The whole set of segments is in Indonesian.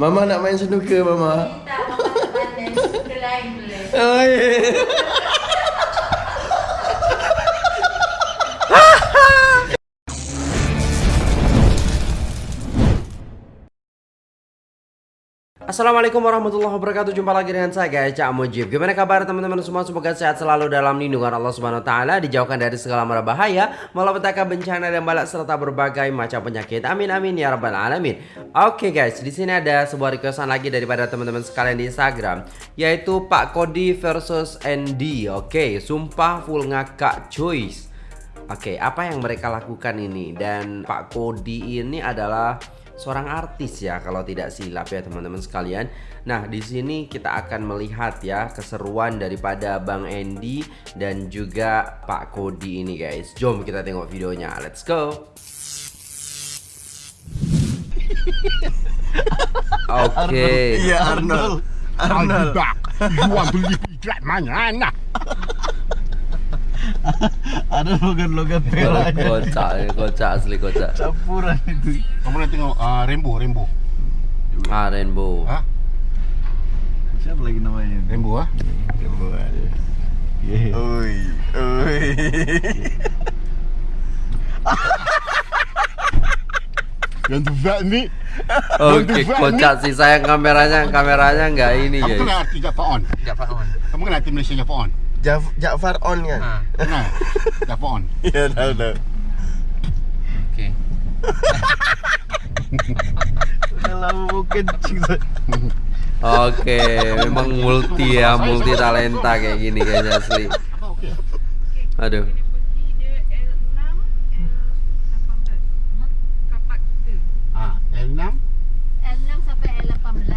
Mama nak main snooker Mama. Kita mama pandai suka lain boleh. Oh, yeah. Assalamualaikum warahmatullahi wabarakatuh. Jumpa lagi dengan saya guys. Cak Mujib. Gimana kabar teman-teman semua? Semoga sehat selalu dalam lindungan Allah Subhanahu Wa Taala Dijauhkan dari segala mara bahaya Malapetaka bencana dan balak Serta berbagai macam penyakit. Amin amin ya rabbal alamin. Oke guys di sini ada sebuah requestan lagi Daripada teman-teman sekalian di Instagram Yaitu Pak Kodi versus Andy Oke sumpah full ngakak choice Oke apa yang mereka lakukan ini? Dan Pak Kodi ini adalah seorang artis ya kalau tidak silap ya teman-teman sekalian. Nah, di sini kita akan melihat ya keseruan daripada Bang Andy dan juga Pak Kodi ini guys. Jom kita tengok videonya. Let's go. Oke. Iya Arnold. Arnold. Mana nak? Ada logan-logan merah. Kocak, kocak asli kocak. Campuran itu. Kamu nak tengok uh, rainbow, rainbow. Ah, Rainbow. Ha? Siapa lagi namanya? Rainbow ah. Rainbow. Yeah. Oh. Oi, oi. Yang tu vet ni. Oke, kocak sih sayang kameranya, kameranya nggak ini Kamu guys. kenal arti Jafar On? Jafar On. Kamu kenal arti Malaysia Jafar On? Jaf Jafar on kan? Ha. Kenal? Jafar On. Iya, tahu tahu. Oke. Udah lama mau kencing. Oke, memang multi ya, multi talenta kayak gini kayaknya asli. Aduh. Ah, L6 L6 sampai L18.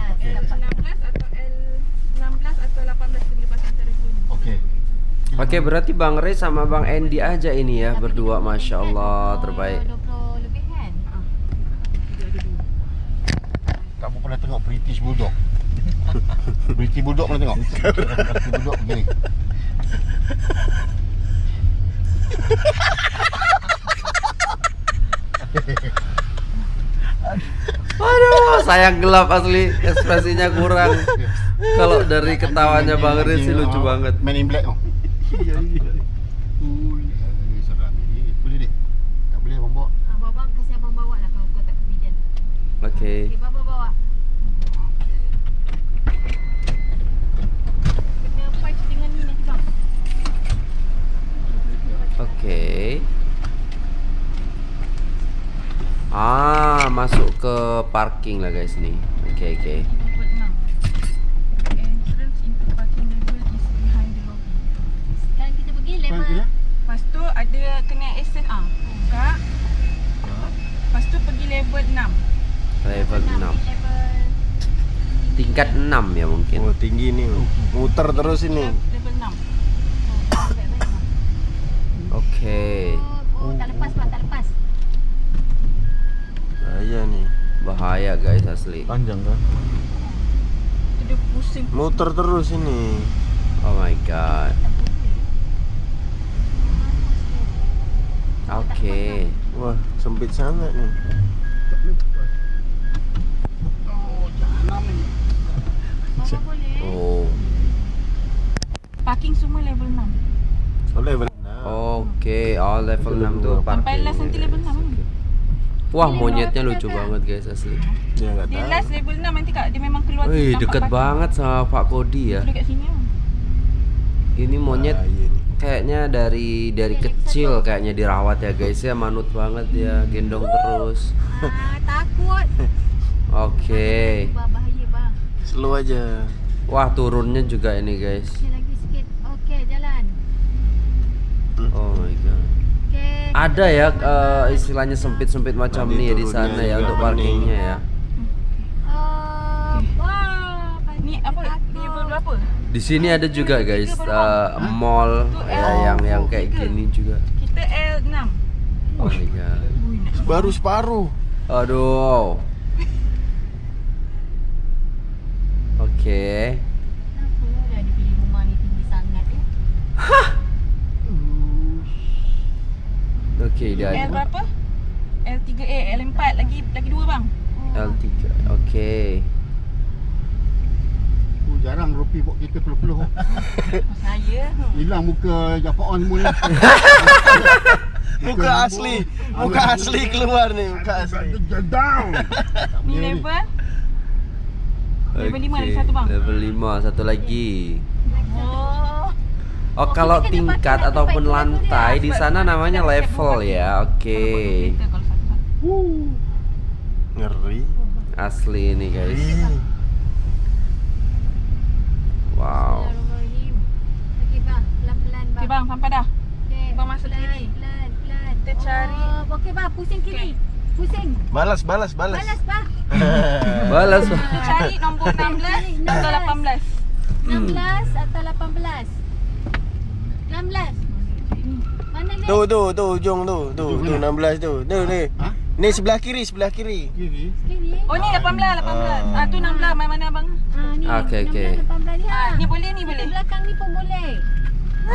Dapat. okey. Oke, berarti Bang Rey sama Bang Andy aja ini ya berdua, masya Allah terbaik. 20 lebih kan? Kamu pernah tengok British Bulldog? British Bulldog pernah tengok? British Bulldog begini. Aduh, sayang gelap asli, ekspresinya kurang. Kalau dari ketawanya Bang Rey sih lucu Ah, banget. Man in Black tu. Seram ni. Boleh dek? Tak boleh. Ah, Bawa kasih abang bawa lah kalau kau tak kebijan. Oke. Okey, Baba bawa. Fight dengan ni bang. Oke. Ah, masuk ke parking lah guys nih. Oke, oke. Lepas tu? Lepas tu ada kena ah. Buka. Lepas tu pergi level 6. Level 6. Level Tingkat 6 ya mungkin. Oh, tinggi nih. Muter terus ini. Level 6. Oke. Oh, oh, tak lepas bang, tak lepas. Bahaya nih. Bahaya guys asli. Panjang kan? Dia pusing. Muter terus ini. Oh my god. Oke. Wah, sempit sangat nih. Oh. Oh. Parking semua level 6. Oh, level 6. Oke, oh level 6 tuh Sampai parking. last nanti level 6 Oke. Wah, monyetnya lucu banget guys asli. Dia enggak Dia tahu. last level 6 nanti kak dia memang keluar Wih, parking. banget sama Pak Kodi ya. Dekat sini ah. Ini monyet Bahaya nih. Kayaknya dari dari kecil kayaknya dirawat ya guys ya, manut banget ya, gendong terus. Ah, takut. Oke. Bah, bahaya bang. Slow aja. Wah, turunnya juga ini guys. Jalan. Oh my god. Ada ya eh, istilahnya sempit-sempit macam nih ya di sana ya untuk parkingnya ya. Uh, wah, Ni apa? Berapa? Di sini ada juga guys eh, mall ya yang yang kayak gini juga. Kita L6. Oh my god. Baru separuh. Aduh. Oke. Kenapa dah dipilih rumah ni tinggi sangat ya? Oke, dia L berapa? L3A, L4 lagi lagi dua bang. L3. Oke. Tapi buat kita peluh-peluh. Saya. Hilang muka Japaan semua ni. Muka asli. Muka asli keluar ni, muka asli. Down. Ni level. Level lima lagi satu, bang. Level 5 satu lagi. Oh. Oh, kalau tingkat ataupun lantai di sana namanya level ya. Oke. Kita kalau satu-satu. Ngeri. Asli ini, guys. Wow. Okey bang, pelan-pelan bang. Okey bang, sampai dah. Okey, Bang masuk pelan, kiri. Pelan, pelan. Kita cari. Oh, okey bang, pusing kiri. Pusing. Balas, balas, balas. Balas bang. Balas. Kita cari nombor 16 atau 18. 16 atau 18? 16. Mana ni? Tu, tu, tu, ujung tu. Tu, tu, 16 tu. Tu, ni. Ha? Ni sebelah kiri, sebelah kiri. Kiri. Kiri. Oh ni 18, 18. Ah tu 16. Mana mana abang? Ah, ni. Okey, okey. 16, 18 ni ha. Ah, ni boleh ni boleh. belakang ni pun boleh.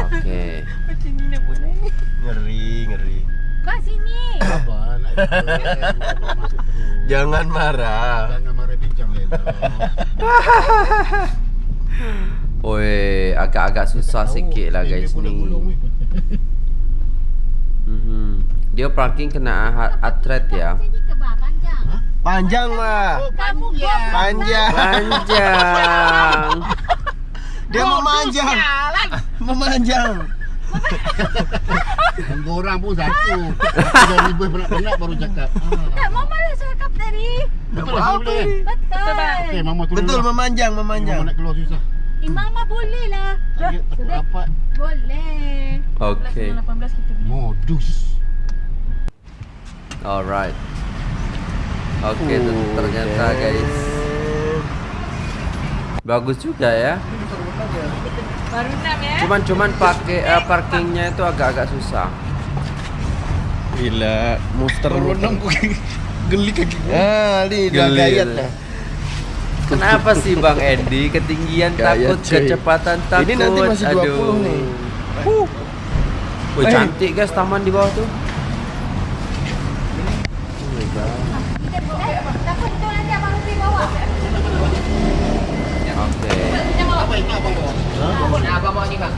Oke. Macam ni nak boleh. Ngeri, ngeri. Bang sini. Apa nak. Jangan marah. Jangan marah bincang Lela. Oi, agak-agak susah sikit lah guys ni. Dia parking kena atret ya. Panjang. Panjang mah. Kamu gop. Panjang. Panjang. Dia memanjang. Memanjang. Dua orang pun satu. Dah ribut penat-penat baru cakap. Ah. Tak, Mama dah cakap tadi. Betul lah apa boleh. ni? Betul. Okey, mama turun. Betul lah. memanjang, memanjang. Mama nak keluar susah. Eh, Mama boleh lah. Takut rapat. Boleh. Oke. 18 kita. Modus. Alright. Oke, Oh, ter- ternyata guys bagus juga ya. Baru 6 ya. Cuman cuman pakai eh, parkingnya itu agak-agak susah. Gila, Baru muter. enam kaki. Geli kaki gua. Ah, ni dah Geli gayat. Kenapa sih Bang Endi ketinggian Gaya, takut, cuy. kecepatan takut? Ini nanti masih 20 nih. Huh. Wih, Eh. cantik guys taman di bawah tuh. Kita boleh. Takut itu nanti Abang Rufi bawa. Oke.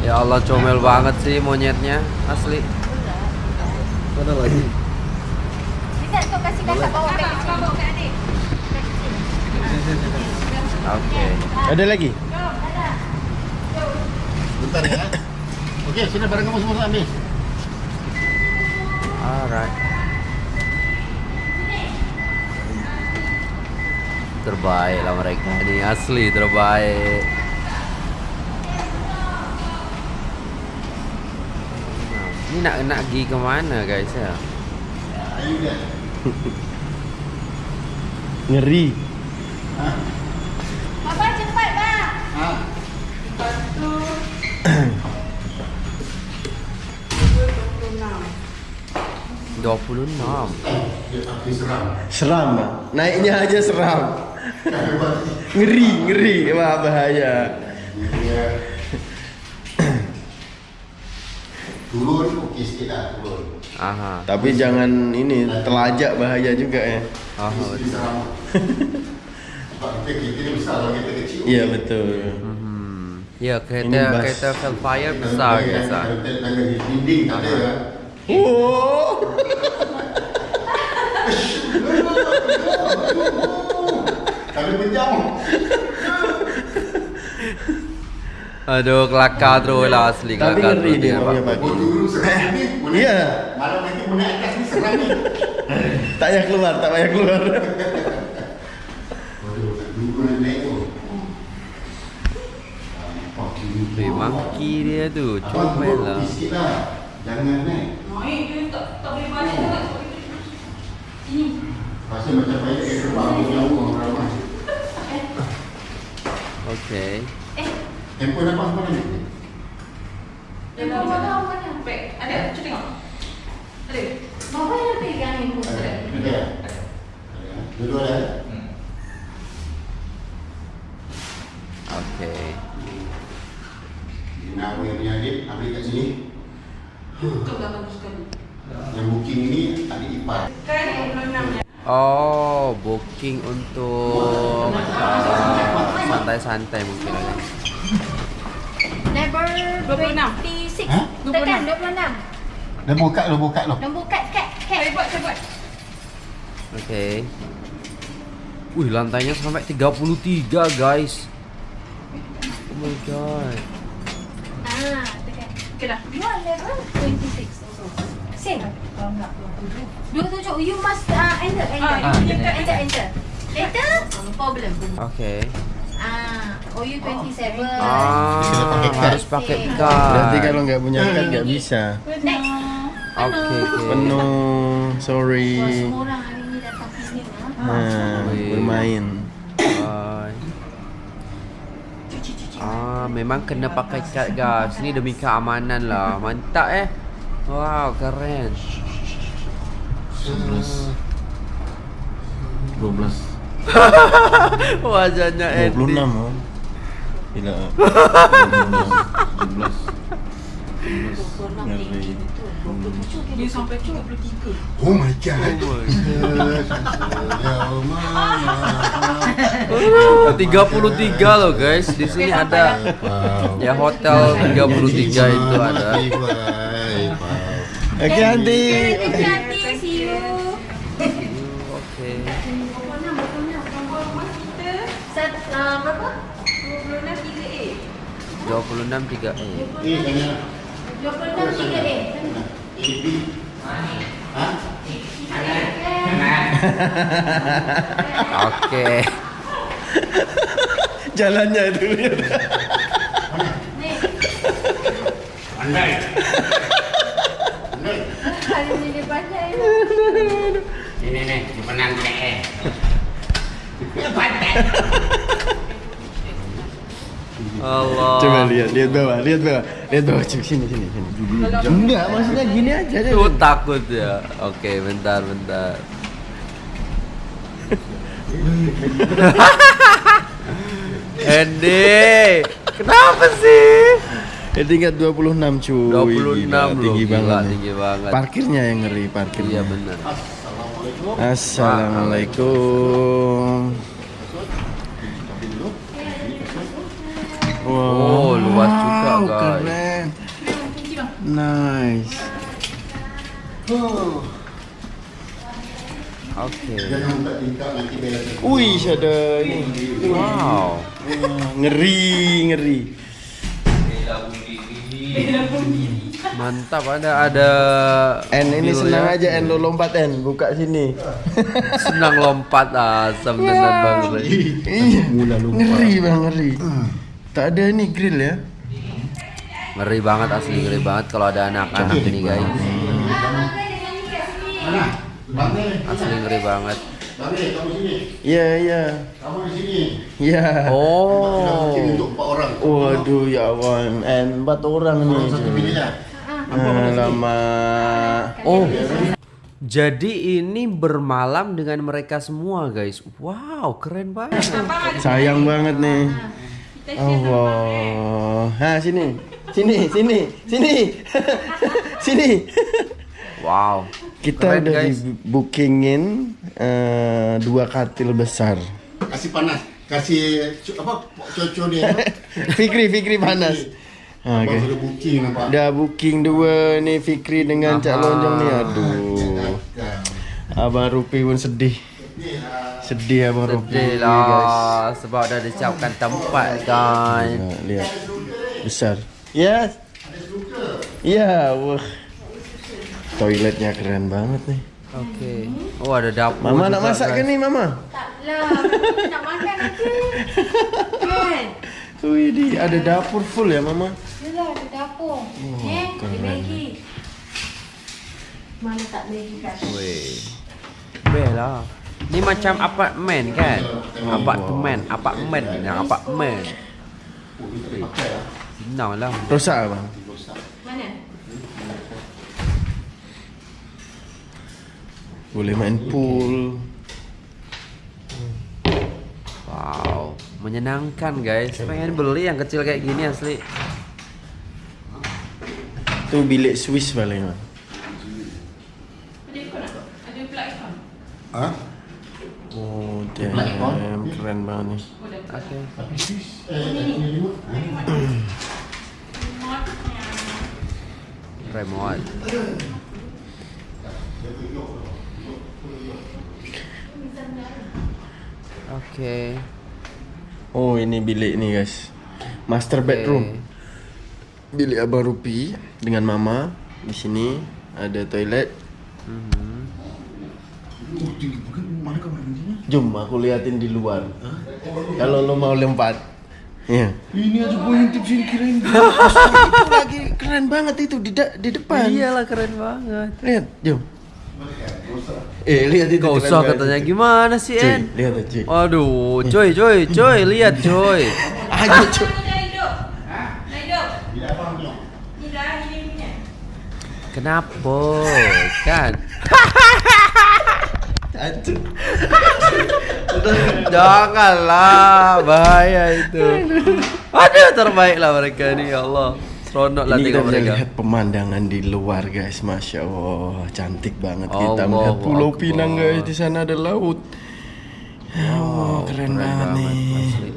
Ya Allah comel banget sih monyetnya asli. Mana lagi? Kita tu kasih kakak bawa beg kecil. Oke. Ada lagi? Bentar ya. Okey, sini barang kamu semua ambil. Alright. Terbaik lah mereka ini asli terbaik. Ini nak nak pergi ke mana guys ya? Ngeri. Papa cepat bang. Ha. 26 Seram. Bang. Naiknya aja seram. Ngeri, ngeri. Wah, bahaya. Turun okey sikit lah turun. Aha Tapi jangan ini telajak bahaya juga ya. Kita kita kita kecil. Iya betul. Hmm. Ya kereta kereta Velfire besar di dinding tak ada kan. Oh. Tapi pejam. Aduh kelakar terus lah asli Tapi kelakar ngeri terus dia dia, punya Pak. pagi. Oh dulu seram ni. boleh- Iya. Malam nanti mau naik atas ni seram ni. Tak payah keluar, tak payah keluar. Waduh, dulu nak naik tu. Oh, kiri. Wih, monkey dia tu Abang comel turun lah. okey sikit lah. Jangan naik. Naik dia tak tak boleh balik tak. Ini. Rasa macam payah ke terbang ni jauh Oke. Handphone abang mana ni? Dia tahu tahu mana. Baik, ada cuba tengok. Ada. Mama yang pegang handphone. Ada. Ada. Ada. Dua-dua ada. Oke. Dia nak yang adik, ambil kat sini. Itu dah bagus sekali. Yang booking ni adik ipar. Kan 26 ya. Oh, booking untuk uh, santai-santai mungkin ada. Level 26. 26. Hah? Tekan 26. Dah buka dah buka dah. Nombor kad kad kad. Saya buat, saya buat. Oke. Wih, lantainya sampai 33, guys. Oh my god. Ah, tekan. Okay dah. You are level 26 also. Same. Dua tujuh. You must uh, enter, enter. Ah, enter, ini. enter, enter. Enter. No problem. Oke. Ah, OU 27. Ah, Kena pakai kad. harus pakai Berarti kad. kalau nggak punya kad nggak bisa. Next. Oke, oke. Penuh, sorry. Semua orang hari ni datang sini lah. Nah, bermain. Bye. Ah, memang kena pakai kad guys. Ini demi keamanan lah. Mantap eh. Wow, keren. 12. Wajahnya Eddie. 26 oh. Gila. 17. Ngeri. Dia sampai 23. Oh my god. Tiga puluh tiga loh guys. Di sini ada Wow. ya hotel 33 itu ada. Oke, Anti. Thank you, Aunty. See you. Oke. Nombor rumah kita Sat, uh, berapa? 26 3A. 26 3 E. 26 3A. Oke. Jalannya itu lihat. Ni. Hari ni dia pandai. Ini nih, simpenan tidak eh. Allah. Coba lihat, lihat bawah, lihat bawah, lihat bawah. Cuk, sini, sini, sini. Enggak, maksudnya gini aja deh. Tuh takut ya. Oke, bentar, bentar. Andy, kenapa sih? Ya tingkat 26 cuy. 26 Gila, loh, tinggi gila, banget. tinggi banget. Parkirnya yang ngeri, parkirnya. Iya benar. Assalamualaikum. Wow, Oh, luas juga, guys. Keren. Nice. Oke. Wih, ada ini. Wow. Ngeri, ngeri. Mantap ada ada En ini senang ya. aja En lo lompat En buka sini. Senang lompat asam tenan Bang. Iya. Ngeri bang ngeri. Tak ada ini grill ya. Ngeri banget asli ngeri banget kalau ada anak-anak ini guys. Asli ngeri banget. Iya iya. Kamu di sini. Iya. Oh. Ini untuk empat orang. Waduh ya Allah En empat orang nih. Satu bilik ya. Alamak. Oh. Jadi ini bermalam dengan mereka semua guys. Wow, keren banget. Sayang banget nih. Allah. Ha sini. Sini, sini, sini. sini. Wow. Kita Keren, udah guys. di bookingin eh, dua katil besar. Kasih panas. Kasih cu- apa? Coco dia. Fikri, Fikri panas. Abang Oke. sudah booking nampak. Udah booking dua nih Fikri dengan Cak Aha. Lonjong nih. Aduh. Abang Rupi pun sedih. Sedih Abang Rupi. Sedih guys. lah sebab dah disiapkan tempat. Nah, lihat. Besar. Yes. Ya, wah. Toiletnya keren banget nih. Oke. Oh, ada dapur. Mama nak masak ke guys. nih, Mama? Taklah. Nak makan aja. Kan? Wih, di ada dapur full ya, Mama? Yelah, ada dapur. eh, ada Maggi. Mana tak Maggi kat? Weh. Bel lah. Ni macam apartmen kan? Apartmen, apartmen, yang apartmen. Weh. Senang lah. Rosak abang. Mana? Boleh main pool. Wow, menyenangkan guys. Pengen beli yang kecil kayak gini asli. Tu bilik Swiss paling. Ikon? Hah? Oh, damn, keren banget nih. Oh. Oke. Eh, remote. Oke. Oh ini bilik nih guys Master bedroom Bilik Abang Rupi Dengan Mama Di sini Ada toilet tinggi. Bukan, mana kamar mandinya? Jom aku liatin di luar Kalau lo mau lompat Ya Ini aja gue intip sini kirain. Itu lagi keren banget itu Di, da- di depan Iyalah keren banget. Lihat Jom Eh lihat itu Gak usah katanya gimana sih Cuy, En? lihat aja cuy Waduh, coy, coy, coy, lihat coy. Ayo cuy ini punya. Kenapa? Kan? Aduh. Janganlah, bahaya itu. Aduh, terbaiklah mereka ni, ya Allah. Seronok lah Ini kita tengok mereka. lihat pemandangan di luar guys, masya Allah, cantik banget kita Allahu melihat Pulau Akbar. Pinang guys. Di sana ada laut. Ya Allah, keren, banget, nih. asli.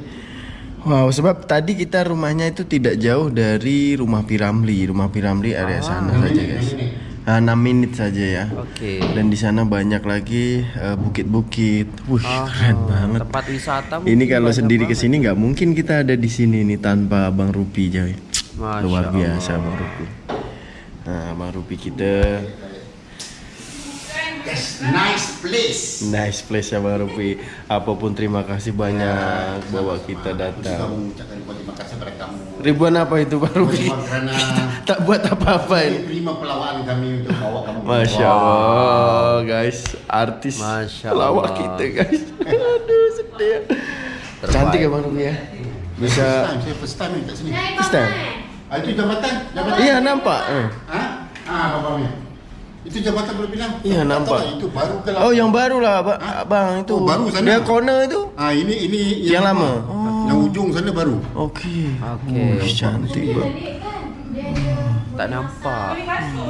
Wow, sebab tadi kita rumahnya itu tidak jauh dari rumah Piramli. Rumah Piramli area sana saja guys. Ah, 6 menit saja ya. Oke. Dan di sana banyak lagi eh, bukit-bukit. Wih, Ah, keren banget. Tempat wisata Ini kalau sendiri ke banget. sini nggak mungkin kita ada di sini nih tanpa Bang Rupi Joy. Masya Luar Allah. biasa Bang Rupi. Nah, Bang Rupi kita Yes, nice place. nice place ya Bang Rupi. Apa pun terima kasih banyak bawa kita Aku juga datang. mengucapkan terima kasih pada kamu. Ribuan apa itu Bang Rupi? Kerana tak buat apa-apa ini. terima pelawaan kami untuk bawa kamu. Masya Allah guys, artis Masya pelawak Allah. kita guys. Aduh sedih. ya. Cantik ya Bang Rupi ya. First Bisa. time, saya first time sini. First time? Ah, itu jabatan, jabatan. Iya nampak. Eh. Ha? Ah, bapaknya. Itu jabatan boleh bilang. Tak nampak. tahu lah, Itu baru ke Oh yang baru lah Abang, Abang itu. Oh, baru sana? Dia corner itu. Ah, ini ini Yang lama? Oh. Yang ujung sana baru. Okey. Okey. Oh, cantik bang. Dia ada Tak nampak.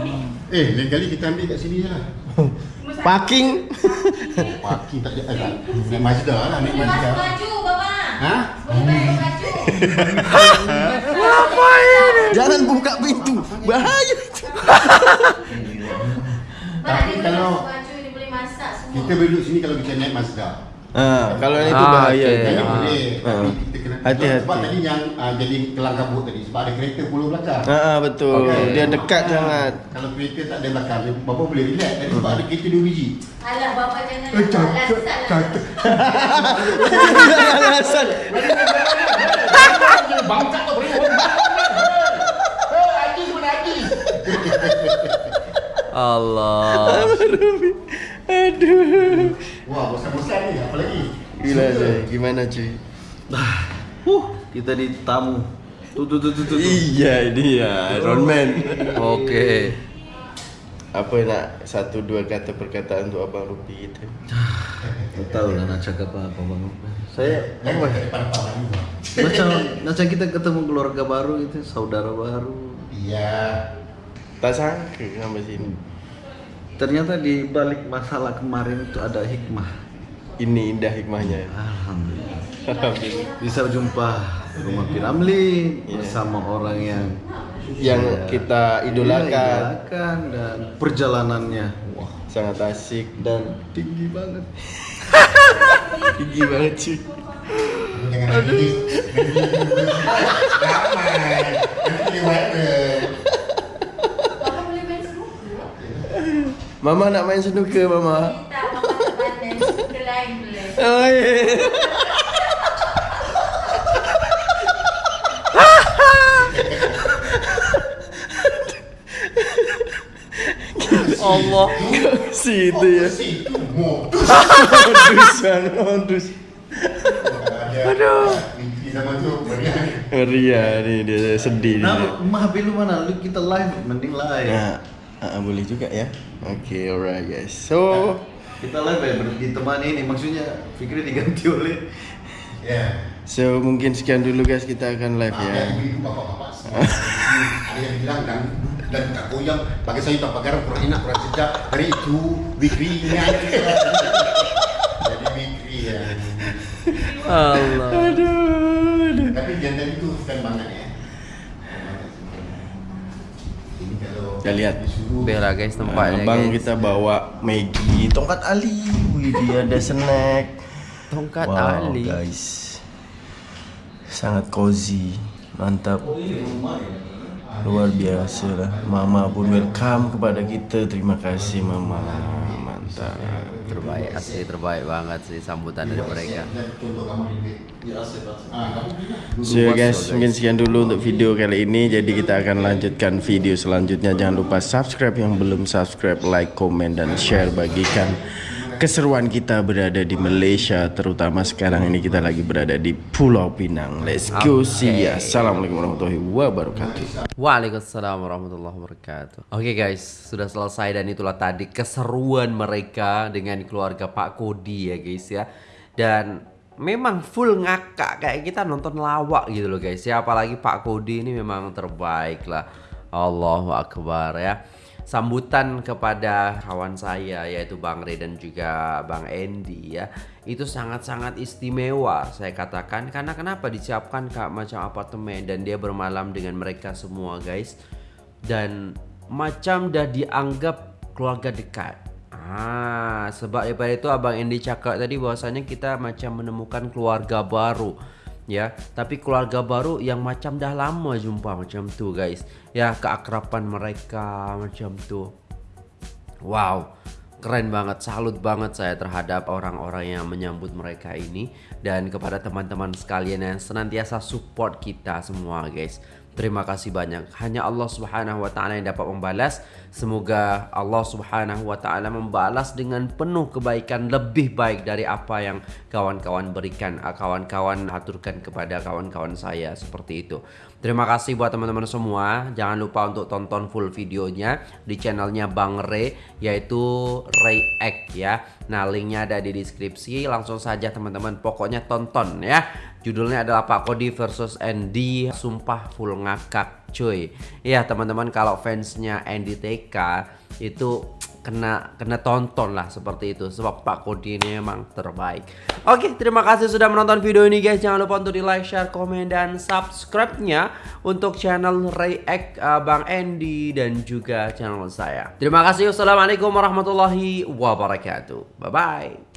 Ni. Eh, lain kali kita ambil kat sini je lah. Parking. Parking tak ada. Eh. Naik Mazda lah, naik Mazda. baju bapa. Ha? Boleh baju. Jangan buka pintu. Bahaya. Tapi kalau- basuh baju, dia boleh masak semua. Kita boleh duduk sini kalau kita naik Mazda. Ah, kalau yang itu Ah, bahaya. Jadi Ah. boleh. Ah. Tapi kita kena Hati-hati. Sebab tadi yang ah, jadi kelang kabut tadi sebab ada kereta pulau belakang. Ah, ah, betul. Okey. Dia dekat sangat. Kalau kereta tak ada belakang, bapa boleh relax. Tadi sebab ada kereta dua biji. Alah bapa jangan Eh, cakap, lah. cakap. Allah. Aduh. Wah, bosan-bosan ni. Apa lagi? Gila cuy. Gimana cuy? Huh, kita di tamu. Tuh tuh tuh tuh tuh. Iya ini ya Iron Man. Oke. Apa nak satu dua kata perkataan untuk abang Rupi kita? Tak tahu lah nak cakap apa apa bang. Saya apa? Macam macam kita ketemu keluarga baru itu, saudara baru. Iya. Tak sangka sampai sini. Ternyata di balik masalah kemarin itu ada hikmah. Ini indah hikmahnya. Alhamdulillah. Alhamdulillah. Bisa jumpa rumah Piramli Iya. bersama orang yang Yang saya kita idolakan. idolakan dan perjalanannya wah Sangat asik dan tinggi banget. tinggi banget cuy. Jangan nangis. Ramai. Nanti viral. Bapa boleh main snooker. Mama nak main snooker mama. Tak, bapa tak pandai. Snooker lain boleh. Oh, yeah. Allah. itu ya. Si tu mo. Ondus kan, ondus. Aduh. Meriah. Ria ni dia sedih. Nah, mah lu mana? Lu kita live, mending live. Nah, ah, boleh juga ya. Okay, alright guys. So, Kita live ya, ditemani ini maksudnya Fikri diganti oleh Ya. so mungkin sekian dulu guys kita akan live Maaf ya. ya, bapak-bapak. Ada yang bilang dan dan tak goyang bagi saya tak pagar kurang enak kurang sedap. Hari itu Bikri ingat. Jadi Bikri ya. Allah. Tapi jantan itu ikan banget ya. Ini kalau Kita lihat. Bela guys tempatnya Abang guys. kita bawa Maggie, tongkat Ali. Wih, dia ada snack. Tongkat wow, Ali. guys. Sangat cozy. Mantap. Luar biasa lah. Mama pun welcome kepada kita. Terima kasih Mama. Mantap. Terbaik asli terbaik banget sih sambutan dari mereka. So ya guys, mungkin sekian dulu untuk video kali ini. Jadi kita akan lanjutkan video selanjutnya. Jangan lupa subscribe yang belum subscribe, like, komen, dan share. Bagikan keseruan kita berada di Malaysia. Terutama sekarang ini kita lagi berada di Pulau Pinang. Let's go see ya. Assalamualaikum warahmatullahi wabarakatuh. Waalaikumsalam warahmatullahi wabarakatuh. Oke guys, sudah selesai dan itulah tadi keseruan mereka dengan keluarga Pak Kodi ya guys ya. Dan memang full ngakak kayak kita nonton lawak gitu loh guys ya. Apalagi Pak Kodi ini memang terbaik lah. Allahu Akbar ya. Sambutan kepada kawan saya yaitu Bang Ray dan juga Bang Andy ya. Itu sangat-sangat istimewa saya katakan. Karena kenapa disiapkan kak macam apartemen dan dia bermalam dengan mereka semua guys? Dan macam dah dianggap keluarga dekat. Ah sebab daripada itu abang Andy cakap tadi bahwasanya kita macam menemukan keluarga baru ya tapi keluarga baru yang macam dah lama jumpa macam tu guys. Ya keakraban mereka macam tu. Wow keren banget salut banget saya terhadap orang-orang yang menyambut mereka ini dan kepada teman-teman sekalian yang senantiasa support kita semua guys Terima kasih banyak. Hanya Allah Subhanahu wa taala yang dapat membalas. Semoga Allah Subhanahu wa taala membalas dengan penuh kebaikan lebih baik dari apa yang kawan-kawan berikan, kawan-kawan aturkan kepada kawan-kawan saya seperti itu. Terima kasih buat teman-teman semua. Jangan lupa untuk tonton full videonya di channelnya Bang Ray yaitu Ray X ya. Nah linknya ada di deskripsi. Langsung saja teman-teman pokoknya tonton ya. Judulnya adalah Pak Kodi versus Andy Sumpah full ngakak cuy Ya teman-teman kalau fansnya Andy TK Itu kena kena tonton lah seperti itu. Sebab Pak Kodi ini memang terbaik. Oke terima kasih sudah menonton video ini guys. Jangan lupa untuk di like, share, komen, dan subscribe-nya Untuk channel React uh, Bang Andy dan juga channel saya. Terima kasih. Wassalamualaikum warahmatullahi wabarakatuh. Bye-bye